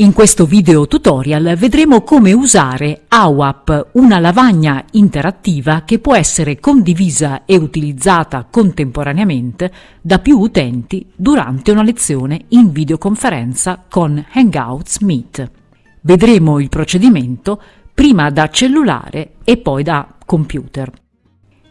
In questo video tutorial vedremo come usare AWAP, una lavagna interattiva che può essere condivisa e utilizzata contemporaneamente da più utenti durante una lezione in videoconferenza con Hangouts Meet. Vedremo il procedimento prima da cellulare e poi da computer.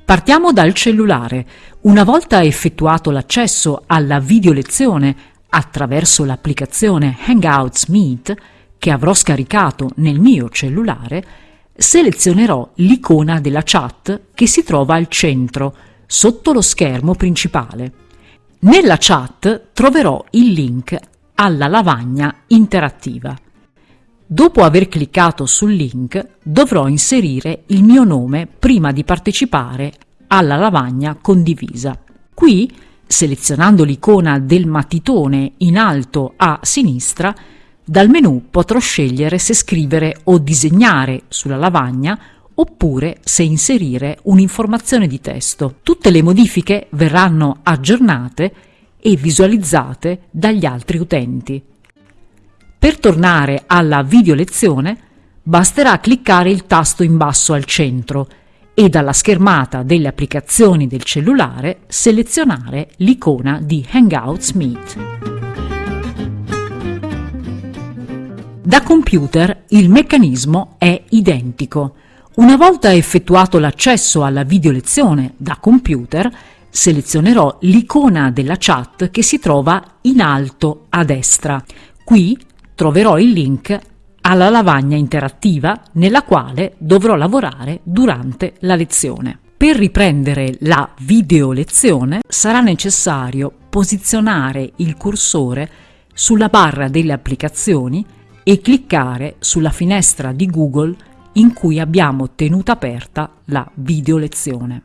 Partiamo dal cellulare. Una volta effettuato l'accesso alla videolezione attraverso l'applicazione Hangouts Meet che avrò scaricato nel mio cellulare, selezionerò l'icona della chat che si trova al centro, sotto lo schermo principale. Nella chat troverò il link alla lavagna interattiva. Dopo aver cliccato sul link dovrò inserire il mio nome prima di partecipare alla lavagna condivisa. Qui Selezionando l'icona del matitone in alto a sinistra, dal menu potrò scegliere se scrivere o disegnare sulla lavagna oppure se inserire un'informazione di testo. Tutte le modifiche verranno aggiornate e visualizzate dagli altri utenti. Per tornare alla video lezione basterà cliccare il tasto in basso al centro e dalla schermata delle applicazioni del cellulare selezionare l'icona di Hangouts Meet. Da computer il meccanismo è identico. Una volta effettuato l'accesso alla videolezione da computer, selezionerò l'icona della chat che si trova in alto a destra. Qui troverò il link alla lavagna interattiva nella quale dovrò lavorare durante la lezione. Per riprendere la video lezione sarà necessario posizionare il cursore sulla barra delle applicazioni e cliccare sulla finestra di Google in cui abbiamo tenuto aperta la video lezione.